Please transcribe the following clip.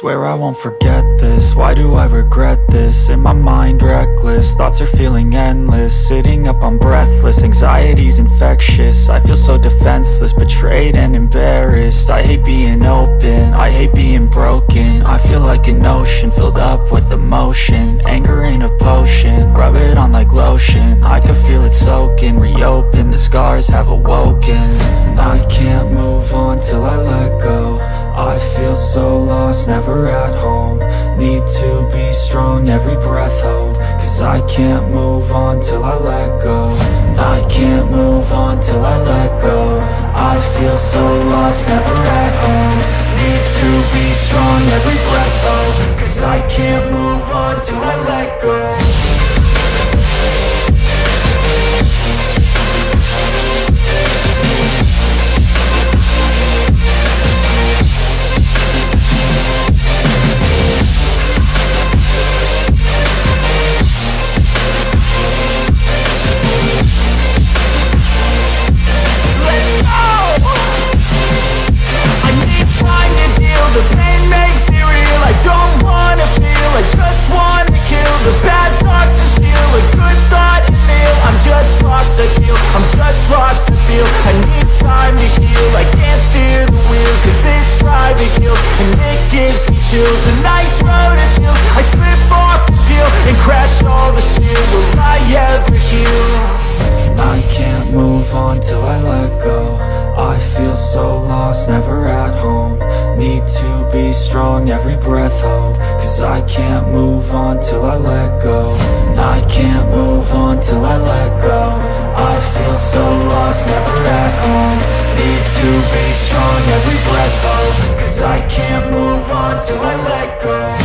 Swear I won't forget this, why do I regret this? In my mind reckless, thoughts are feeling endless. Sitting up I'm breathless, anxiety's infectious. I feel so defenseless, betrayed and embarrassed. I hate being open, I hate being broken. I feel like an ocean, filled up with emotion. Anger ain't a potion, rub it on like lotion. I can feel it soaking, reopen, the scars have awoken feel so lost, never at home. Need to be strong, every breath hold. Cause I can't move on till I let go. I can't move on till I let go. I feel so lost, never chills A nice road it feels, I slip off the peel And crash all the steel, will I ever heal? I can't move on till I let go. I feel so lost, never at home. Need to be strong, every breath hold. Cause I can't move on till I let go. I can't move on till I let go. I feel so lost, never at home. Need to be strong, every breath hold. Cause I can't till I let go